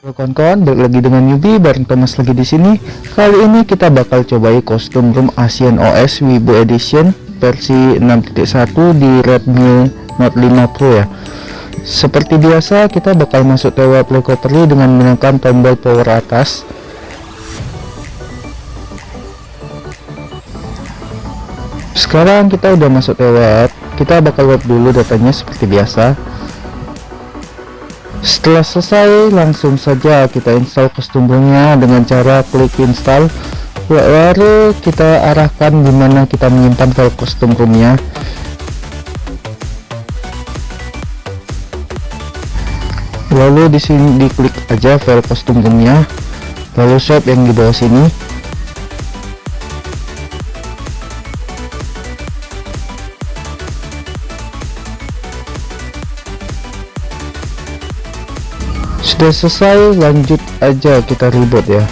Halo kawan-kawan, balik lagi dengan Yubi bareng Thomas lagi di sini. Kali ini kita bakal cobai kostum room Asian OS Wibu Edition versi 6.1 di Redmi Note 5 Pro ya. Seperti biasa, kita bakal masuk TW Play Properly dengan menekan tombol power atas. Sekarang kita udah masuk TW, kita bakal load dulu datanya seperti biasa setelah selesai langsung saja kita install kostumnya dengan cara klik install. Lalu kita arahkan di mana kita menyimpan file kostum roomnya. Lalu di sini diklik aja file kostum roomnya. Lalu shop yang di bawah sini sudah selesai lanjut aja kita reboot ya.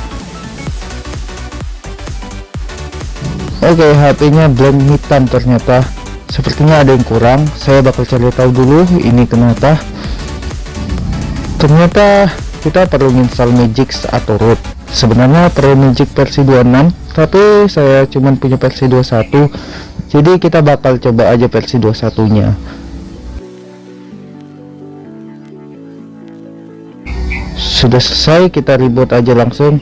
Oke okay, HP nya belum hitam ternyata. Sepertinya ada yang kurang. Saya bakal cari tahu dulu ini kenapa. Ternyata kita perlu install Magic atau root. Sebenarnya perlu Magic versi 26 tapi saya cuman punya versi 21 jadi kita bakal coba aja versi 21 nya sudah selesai kita reboot aja langsung.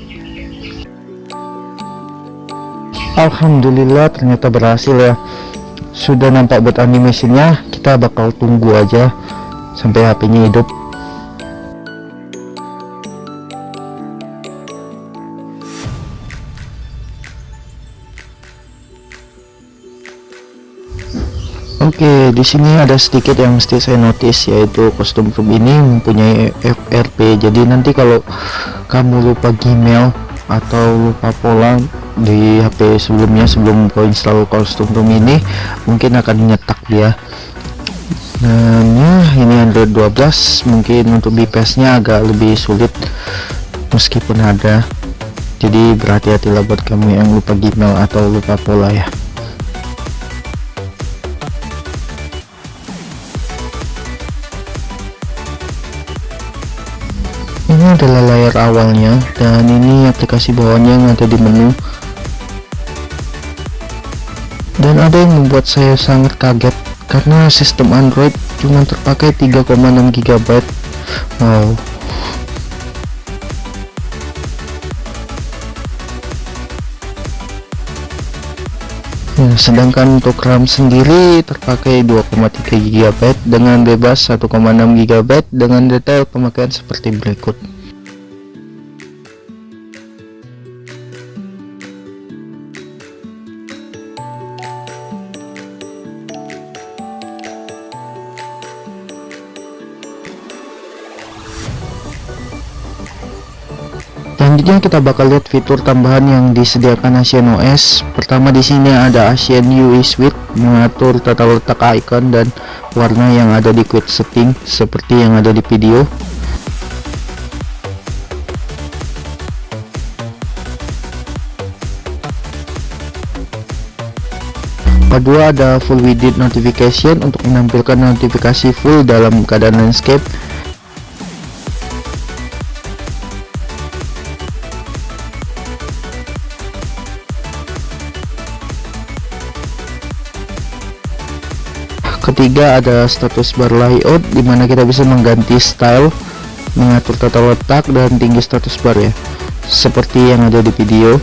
Alhamdulillah ternyata berhasil ya. Sudah nampak buat animasinya kita bakal tunggu aja sampai HP-nya hidup Oke, di sini ada sedikit yang mesti saya notice yaitu kostum room ini mempunyai FRP. Jadi nanti kalau kamu lupa Gmail atau lupa pola di HP sebelumnya sebelum kau install kostum room ini mungkin akan nyetak dia. Ya ini Android 12 mungkin untuk BPS-nya agak lebih sulit meskipun ada. Jadi berhati-hatilah buat kamu yang lupa Gmail atau lupa pola ya. Adalah layar awalnya dan ini aplikasi bawahnya yang ada di menu. Dan ada yang membuat saya sangat kaget karena sistem Android cuma terpakai 3,6 GB wow. Ya, sedangkan untuk RAM sendiri terpakai 2,3 GB dengan bebas 1,6 GB dengan detail pemakaian seperti berikut. Selanjutnya kita bakal lihat fitur tambahan yang disediakan Asian OS pertama di sini ada Asian UI Suite mengatur tata letak icon dan warna yang ada di quick setting seperti yang ada di video. Kedua ada full widget notification untuk menampilkan notifikasi full dalam keadaan landscape ketiga ada status bar layout di mana kita bisa mengganti style mengatur tata letak dan tinggi status bar ya. Seperti yang ada di video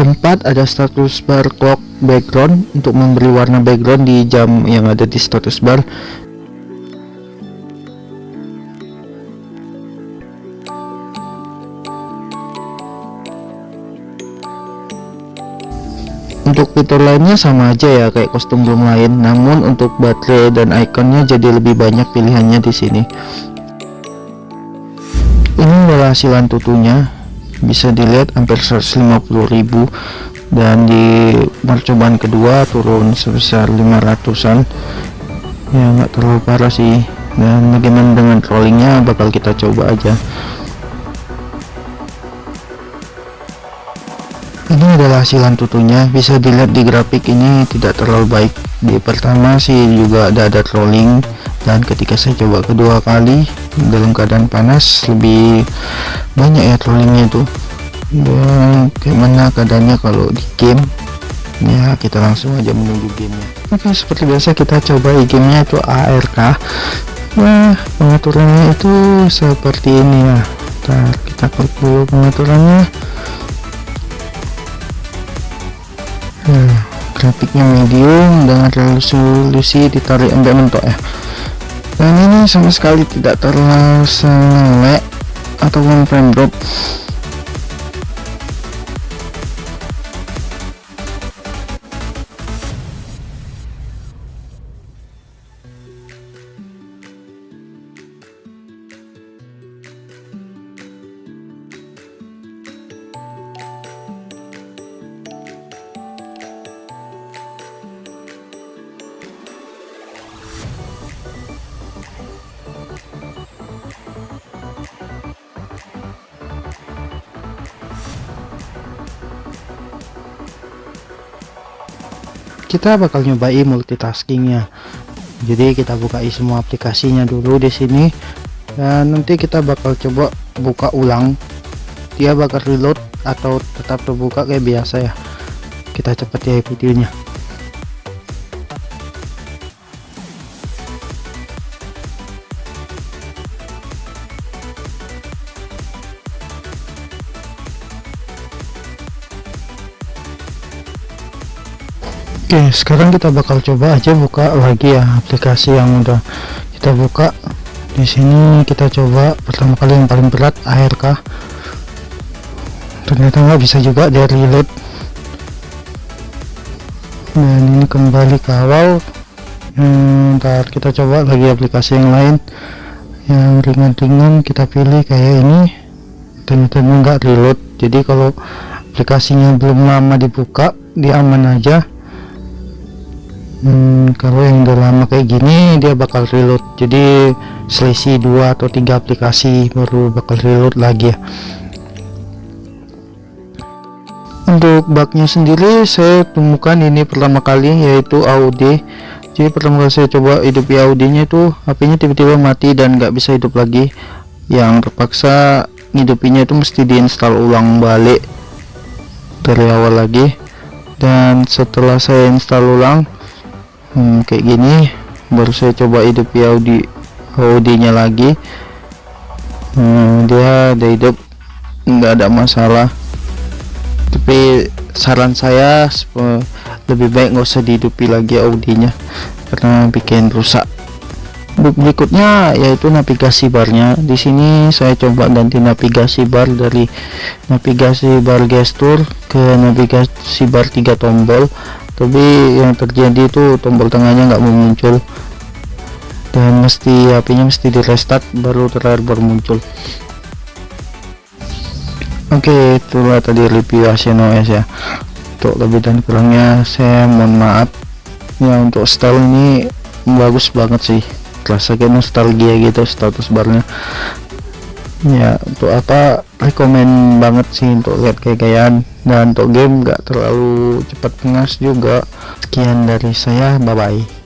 keempat ada status bar clock background untuk memberi warna background di jam yang ada di status bar. Untuk fitur lainnya sama aja ya kayak kostum belum lain. Namun untuk baterai dan ikonnya jadi lebih banyak pilihannya di sini. Ini adalah hasilan tutunya bisa dilihat hampir 150.000 dan di percobaan kedua turun sebesar 500an ya nggak terlalu parah sih. Dan bagaimana dengan trollingnya bakal kita coba aja. Ini adalah hasil tutunya. Bisa dilihat di grafik ini tidak terlalu baik. Di pertama sih juga ada ada trolling dan ketika saya coba kedua kali dalam keadaan panas lebih banyak ya trollingnya itu. Dan gimana keadaannya kalau di game? Ya kita langsung aja menuju gamenya. Oke seperti biasa kita coba gamenya itu ARK nah pengaturannya itu seperti ini ya. Ntar kita klik dulu pengaturannya. Nah grafiknya medium dengan resolusi ditarik sampai mentok ya dan ini sama sekali tidak terlalu selek ataupun frame drop kita bakal nyobain multitaskingnya. Jadi kita bukai semua aplikasinya dulu di sini. Dan nanti kita bakal coba buka ulang. Dia bakal reload atau tetap terbuka kayak biasa ya. Kita cepet ya videonya Oke sekarang kita bakal coba aja buka lagi ya aplikasi yang udah kita buka. Di sini kita coba pertama kali yang paling berat ARK ternyata nggak bisa juga dari reload dan ini kembali ke awal. Hmm, ntar kita coba lagi aplikasi yang lain. Yang ringan-ringan kita pilih kayak ini. Ternyata nggak reload jadi kalau aplikasinya belum lama dibuka dia aman aja hmm, kalau yang udah lama kayak gini dia bakal reload. Jadi selisih dua atau tiga aplikasi baru bakal reload lagi ya. Untuk bugnya sendiri saya temukan ini pertama kali yaitu Audi. Jadi pertama kali saya coba hidupi Audinya itu HP-nya tiba-tiba mati dan nggak bisa hidup lagi. Yang terpaksa hidupinya itu mesti diinstal ulang balik dari awal lagi. Dan setelah saya install ulang hmm, kayak gini. Baru saya coba hidup ya Audi Audinya lagi. Hmm, dia ada hidup nggak ada masalah. Tapi saran saya lebih baik nggak usah dihidupi lagi Audinya karena bikin rusak. Berikutnya yaitu navigasi barnya. Di sini saya coba ganti navigasi bar dari navigasi bar gestur ke navigasi bar tiga tombol tapi yang terjadi itu tombol tengahnya nggak mau muncul. Dan mesti HP-nya mesti di restart baru terakhir baru muncul. Oke okay, itulah tadi review OS ya. Untuk lebih dan kurangnya saya mohon maaf. Ya untuk style ini bagus banget sih. Terasa kayak nostalgia gitu status barnya ya untuk apa rekomend banget sih untuk lihat kayak dan untuk game gak terlalu cepat pengas juga. Sekian dari saya bye bye